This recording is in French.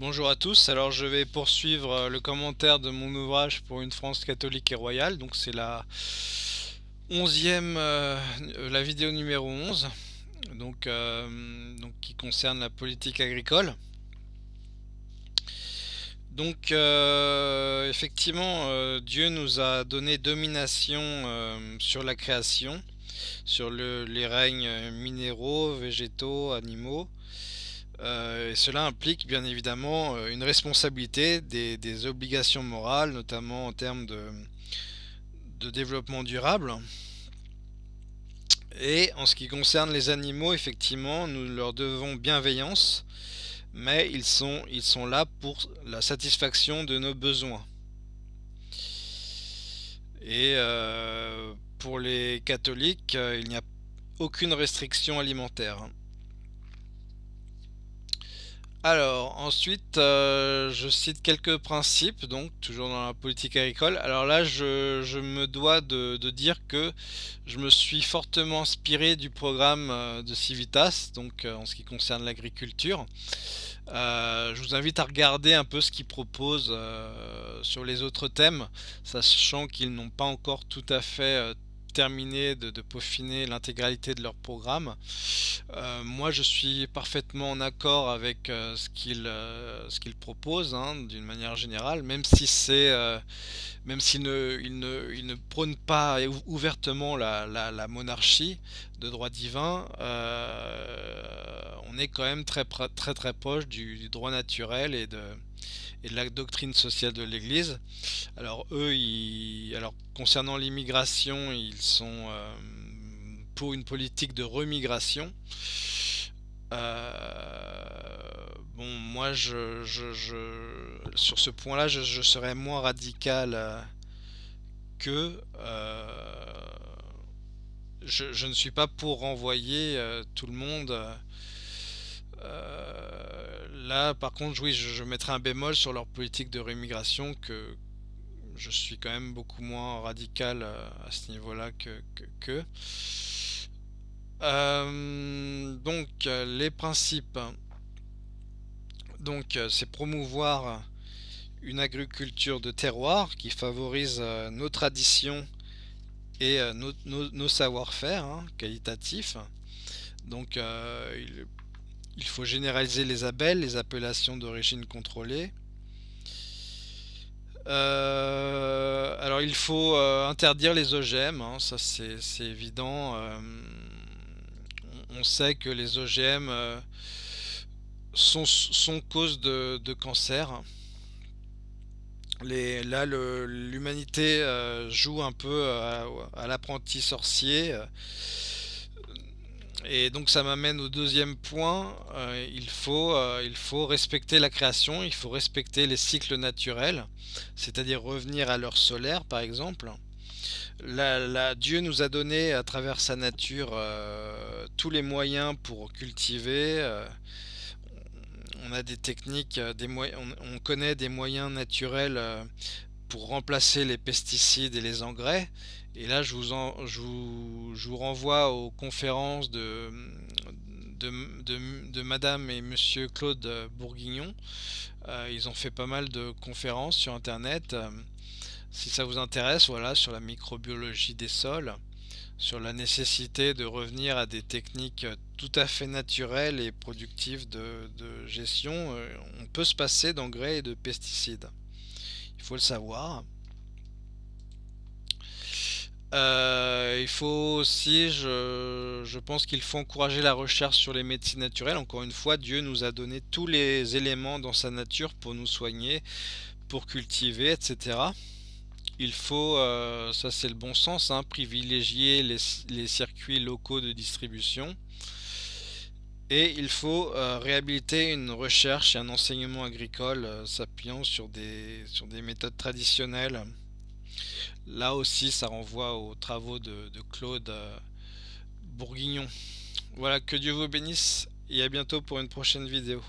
Bonjour à tous, alors je vais poursuivre euh, le commentaire de mon ouvrage pour une France catholique et royale, donc c'est la onzième, euh, la vidéo numéro 11, donc, euh, donc qui concerne la politique agricole. Donc effectivement, Dieu nous a donné domination sur la création, sur les règnes minéraux, végétaux, animaux, euh, et cela implique bien évidemment euh, une responsabilité, des, obligations morales, notamment en termes de, développement durable. Et en ce qui concerne les animaux, effectivement, nous leur devons bienveillance, mais ils sont, ils sont là pour la satisfaction de nos besoins. Et euh, pour les catholiques, il n'y a aucune restriction alimentaire. Alors, ensuite, euh, je cite quelques principes, donc toujours dans la politique agricole. Alors là, je, me dois de, dire que je me suis fortement inspiré du programme euh, de Civitas, donc euh, en ce qui concerne l'agriculture. je vous invite à regarder un peu ce qu'ils proposent sur les autres thèmes, sachant qu'ils n'ont pas encore tout à fait terminer de, peaufiner l'intégralité de leur programme. Euh, moi, je suis parfaitement en accord avec euh, ce qu'ils euh, proposent, hein, d'une manière générale, même si c'est même s'ils ne, prônent pas ouvertement la, la, monarchie de droit divin, on est quand même très très très proche du droit naturel et de et de la doctrine sociale de l'Église. Alors eux, alors concernant l'immigration, ils sont euh, pour une politique de remigration. Euh, bon, moi, je, sur ce point-là, je, serais moins radical euh, que je, ne suis pas pour renvoyer tout le monde Là, par contre, oui, je, mettrai un bémol sur leur politique de rémigration que je suis quand même beaucoup moins radical euh, à ce niveau-là que. euh, donc, les principes. Donc, c'est promouvoir une agriculture de terroir qui favorise euh, nos traditions et nos, savoir-faire hein, qualitatifs. Donc, il il faut généraliser les abels, les appellations d'origine contrôlée. Euh, alors il faut euh, interdire les OGM, hein, ça c'est évident. Euh, on sait que les OGM sont, cause de, cancer. là l'humanité joue un peu à l'apprenti sorcier. Et donc ça m'amène au deuxième point, euh, il, faut, euh, il faut respecter la création, il faut respecter les cycles naturels, c'est-à-dire revenir à l'heure solaire par exemple. Dieu nous a donné à travers sa nature euh, tous les moyens pour cultiver. on a des techniques, des on, on, connaît des moyens naturels pour remplacer les pesticides et les engrais. Et là, je vous, renvoie aux conférences de, Madame et Monsieur Claude Bourguignon. Euh, ils ont fait pas mal de conférences sur Internet. si ça vous intéresse, voilà, sur la microbiologie des sols, sur la nécessité de revenir à des techniques tout à fait naturelles et productives de, de gestion, euh, on peut se passer d'engrais et de pesticides. Il faut le savoir. Euh, il faut aussi, je, pense qu'il faut encourager la recherche sur les médecines naturelles. Encore une fois, Dieu nous a donné tous les éléments dans sa nature pour nous soigner, pour cultiver, etc. Il faut, euh, ça c'est le bon sens, hein, privilégier les, circuits locaux de distribution. Et il faut euh, réhabiliter une recherche et un enseignement agricole s'appuyant sur des, sur des méthodes traditionnelles. Là aussi, ça renvoie aux travaux de, Claude euh, Bourguignon. Voilà, que Dieu vous bénisse et à bientôt pour une prochaine vidéo.